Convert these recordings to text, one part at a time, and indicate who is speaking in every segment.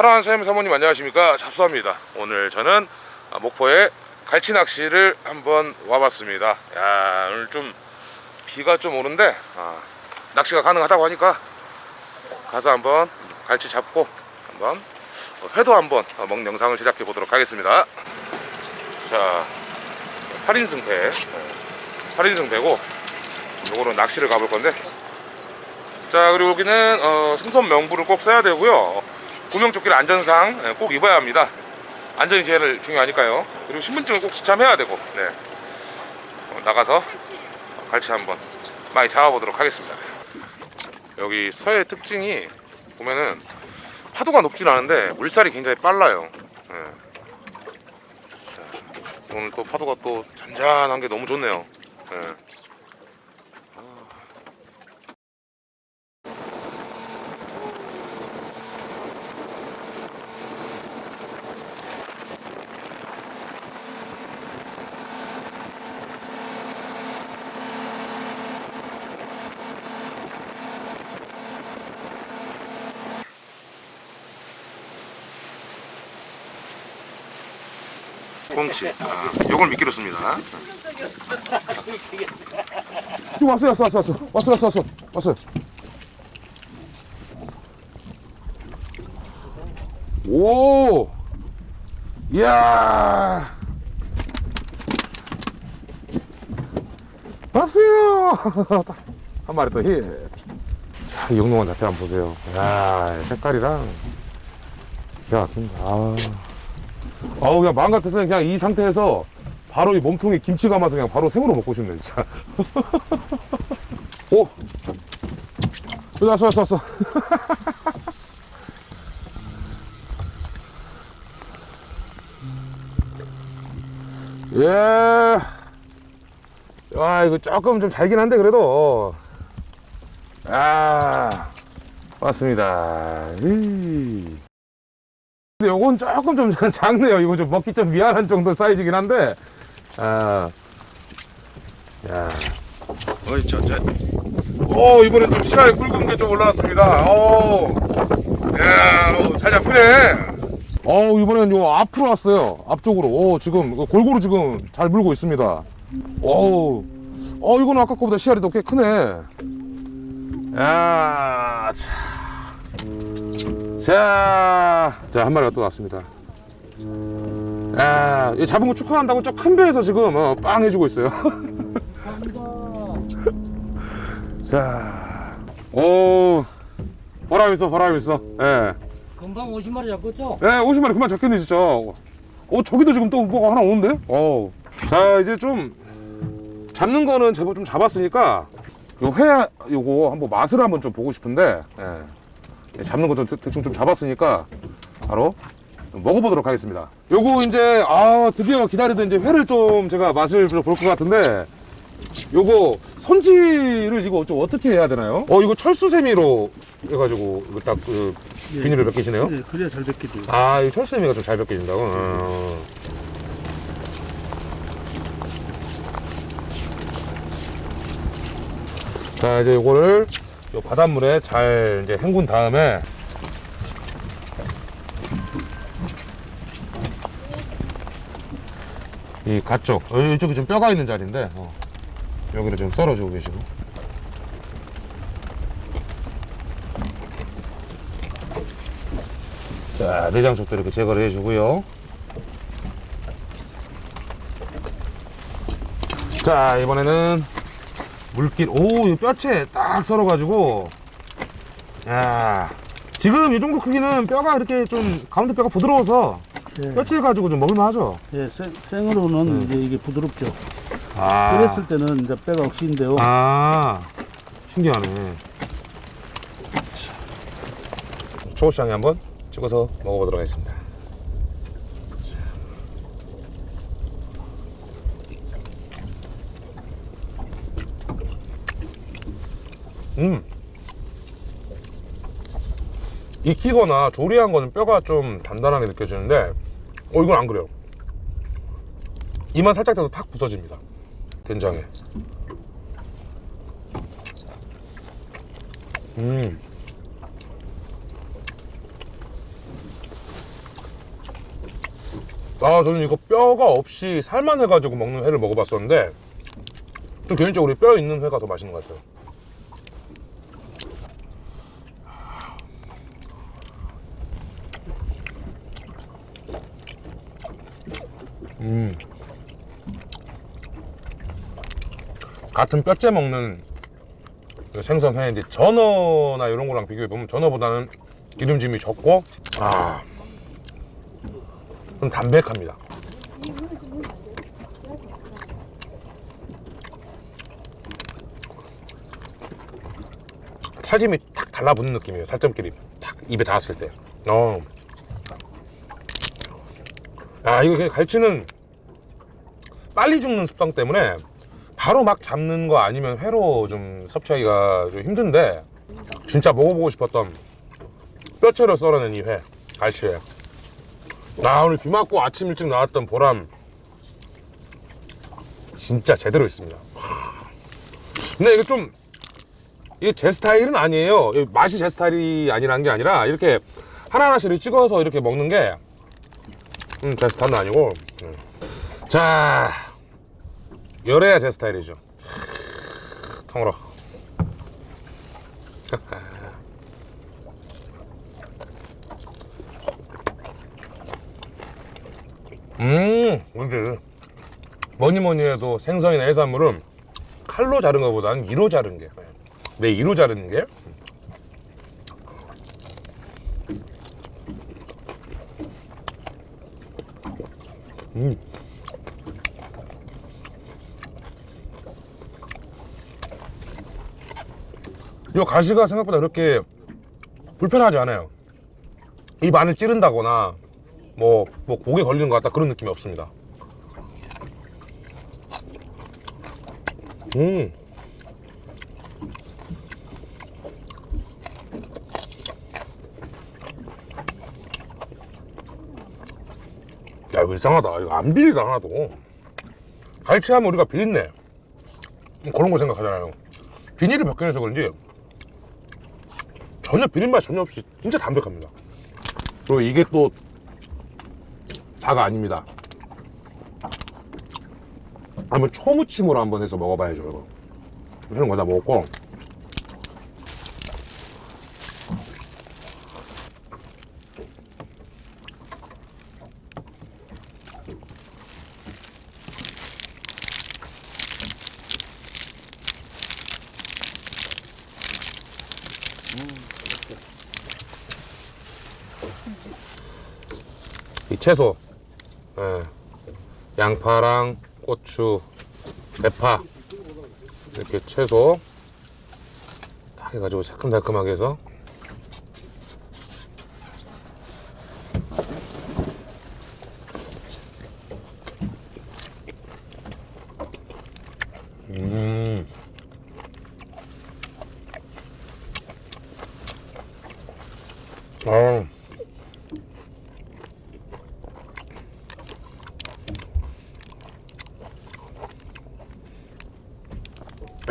Speaker 1: 사랑하는 사장님 사모님 안녕하십니까? 잡수합니다. 오늘 저는 아, 목포에 갈치 낚시를 한번 와봤습니다. 야 오늘 좀 비가 좀 오는데 아, 낚시가 가능하다고 하니까 가서 한번 갈치 잡고 한번 어, 회도 한번 어, 먹는 영상을 제작해 보도록 하겠습니다. 자 8인승 배 8인승 배고 요거는 낚시를 가볼 건데 자 그리고 여기는 어, 승선 명부를 꼭 써야 되고요 구명조끼를 안전상 예, 꼭 입어야 합니다 안전이 제일 중요하니까요 그리고 신분증을 꼭 지참해야 되고 네. 어, 나가서 갈치 한번 많이 잡아보도록 하겠습니다 여기 서해 특징이 보면은 파도가 높진 않은데 물살이 굉장히 빨라요 예. 자, 오늘 또 파도가 또 잔잔한 게 너무 좋네요 예. 꽁치. 아, 요걸 미끼로 씁니다. 왔어 왔어 왔어 왔어. 왔어 왔어 왔어. 왔어 오! 이야! 왔어요! 한 마리 또히 자, 이 영롱한 자태 한번 보세요. 야 색깔이랑 기가 막힌다. 아. 아우 그냥 마음 같아서 그냥 이 상태에서 바로 이 몸통에 김치 감아서 그냥 바로 생으로 먹고 싶네 진짜. 오! 여기 왔어 왔어 왔어. 예. 와 이거 조금 좀 잘긴 한데 그래도. 아 왔습니다. 이. 근데 요건 조금 좀 작네요. 이거 좀 먹기 좀 미안한 정도 사이즈긴 한데. 아. 야.
Speaker 2: 어이 저 저
Speaker 1: 오, 이번에 좀 시간이 굵은 게 좀 올라왔습니다. 오. 야, 오, 잘 잡히네. 어, 이번엔 요 앞으로 왔어요. 앞쪽으로. 오, 지금 골고루 지금 잘 물고 있습니다. 오. 어, 이거는 아까 거보다 씨알이 더 꽤 크네. 야, 참. 자, 자, 한 마리가 또 왔습니다. 아, 이 잡은 거 축하한다고 저 큰 배에서 지금 어, 빵 해주고 있어요. 자, 오, 보람 있어, 보람 있어. 예,
Speaker 3: 금방 50마리 잡겠죠?
Speaker 1: 예, 50마리 그만 잡겠네 진짜. 어, 저기도 지금 또 뭐가 하나 오는데? 어, 자, 이제 좀 잡는 거는 제법 좀 잡았으니까 요 회 요거 한번 맛을 한번 좀 보고 싶은데. 예. 예, 잡는 거 좀 대충 좀 잡았으니까 바로 좀 먹어보도록 하겠습니다. 요거 이제 아 드디어 기다리던 이제 회를 좀 제가 맛을 볼 것 같은데 요거 손질을 이거 좀 어떻게 해야 되나요? 어 이거 철수세미로 해가지고 이거 딱그 비닐을 몇 개시네요.
Speaker 3: 네, 그래야 잘 돼요.
Speaker 1: 아, 이 철수세미가 좀 잘 벗겨진다고? 어. 자, 이제 요거를 요 바닷물에 잘 이제 헹군 다음에 이 가쪽, 어, 이쪽이 좀 뼈가 있는 자리인데, 어. 여기를 좀 썰어주고 계시고. 자, 내장 쪽도 이렇게 제거를 해주고요. 자, 이번에는 물길, 오, 이 뼈채 딱 썰어가지고, 야, 지금 이 정도 크기는 뼈가 이렇게 좀 가운데 뼈가 부드러워서
Speaker 3: 네.
Speaker 1: 뼈채 가지고 좀 먹을만하죠.
Speaker 3: 예, 생, 생으로는 이제 이게 부드럽죠.
Speaker 1: 아,
Speaker 3: 끓였을 때는 이제 뼈가 억시인데요.
Speaker 1: 아, 신기하네. 초고추장에 한번 찍어서 먹어보도록 하겠습니다. 음. 익히거나 조리한 거는 뼈가 좀 단단하게 느껴지는데, 어, 이건 안 그래요. 이만 살짝 돼도 팍 부서집니다. 된장에. 음. 아, 저는 이거 뼈가 없이 살만 해가지고 먹는 회를 먹어봤었는데, 좀 개인적으로 뼈 있는 회가 더 맛있는 것 같아요. 음. 같은 뼈째 먹는 그 생선 회인데 전어나 이런 거랑 비교해 보면 전어보다는 기름짐이 적고 아, 좀 담백합니다. 살짐이 탁 달라붙는 느낌이에요. 살점끼리 탁 입에 닿았을 때. 어. 아 이거 그냥 갈치는 빨리 죽는 습성 때문에 바로 막 잡는 거 아니면 회로 좀 섭취하기가 좀 힘든데 진짜 먹어보고 싶었던 뼈채로 썰어낸 이 회 갈치회. 나 오늘 비 맞고 아침 일찍 나왔던 보람. 진짜 제대로 있습니다. 근데 이게 좀 이게 제 스타일은 아니에요. 이 맛이 제 스타일이 아니라는 게 아니라 이렇게 하나하나씩 찍어서 이렇게 먹는 게 음, 제 스타일은 아니고. 음. 자 열해야 제 스타일이죠. 통으로. 음 근데 뭐니 뭐니 해도 생선이나 해산물은 칼로 자른 것보다는 이로 자른 게. 네, 이로 자르는 게 음. 이 가시가 생각보다 그렇게 불편하지 않아요. 입 안을 찌른다거나 뭐, 뭐 목에 걸리는 것 같다 그런 느낌이 없습니다. 음. 야 이거 이상하다. 이거 안 비리다 하나도. 갈치하면 우리가 비린내 뭐 그런 거 생각하잖아요. 비닐을 벗겨내서 그런지 전혀 비린맛 전혀 없이 진짜 담백합니다. 그리고 이게 또 다가 아닙니다. 한번 초무침으로 한번 해서 먹어봐야죠, 이거. 이런 거 다 먹었고. 이 채소, 예, 양파랑 고추, 대파. 이렇게 채소 딱 해가지고 새콤달콤하게 해서 음. 아.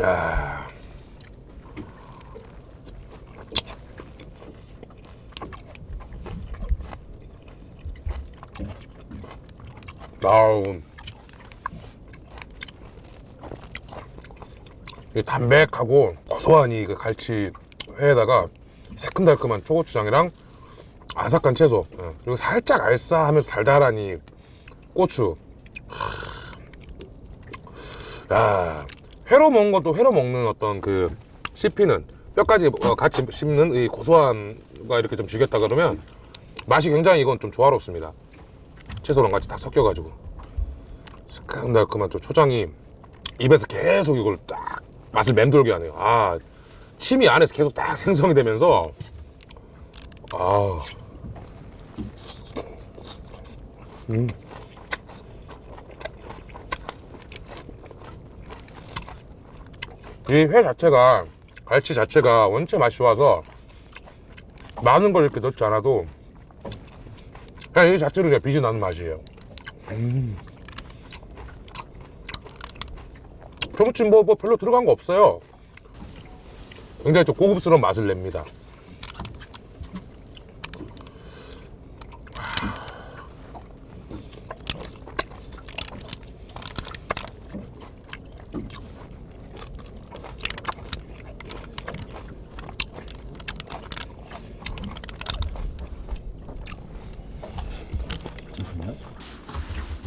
Speaker 1: 야. 아우. 이 담백하고 고소한 이그 갈치 회에다가 새콤달콤한 초고추장이랑 아삭한 채소 예, 그리고 살짝 알싸하면서 달달한 이 고추 야 회로 먹는 것도 회로 먹는 어떤 그 씹히는 뼈까지 어, 같이 씹는 이 고소한가 이렇게 좀 죽였다 그러면 맛이 굉장히 이건 좀 조화롭습니다. 채소랑 같이 딱 섞여가지고 새콤달콤한 좀 초장이 입에서 계속 이걸 딱 맛을 맴돌게 하네요. 아 침이 안에서 계속 딱 생성이 되면서 아 음. 이 회 자체가 갈치 자체가 원체 맛이 좋아서 많은 걸 이렇게 넣지 않아도 그냥 이 자체로 그냥 빛이 나는 맛이에요. 음. 표무침 뭐, 뭐 별로 들어간 거 없어요. 굉장히 좀 고급스러운 맛을 냅니다.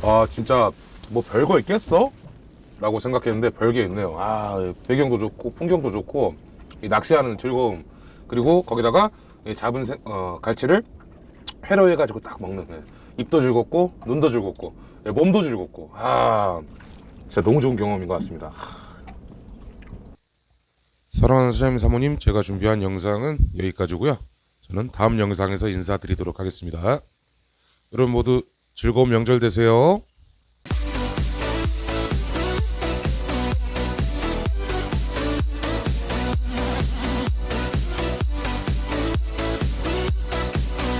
Speaker 1: 아 진짜 뭐 별거 있겠어? 라고 생각했는데 별게 있네요. 아 배경도 좋고 풍경도 좋고 이 낚시하는 즐거움. 그리고 거기다가 이 잡은 생- 어, 갈치를 회로 해가지고 딱 먹는. 예. 입도 즐겁고 눈도 즐겁고 예, 몸도 즐겁고. 아 진짜 너무 좋은 경험인 것 같습니다. 사랑하는 사장님 사모님 제가 준비한 영상은 여기까지고요. 저는 다음 영상에서 인사드리도록 하겠습니다. 여러분 모두 즐거운 명절 되세요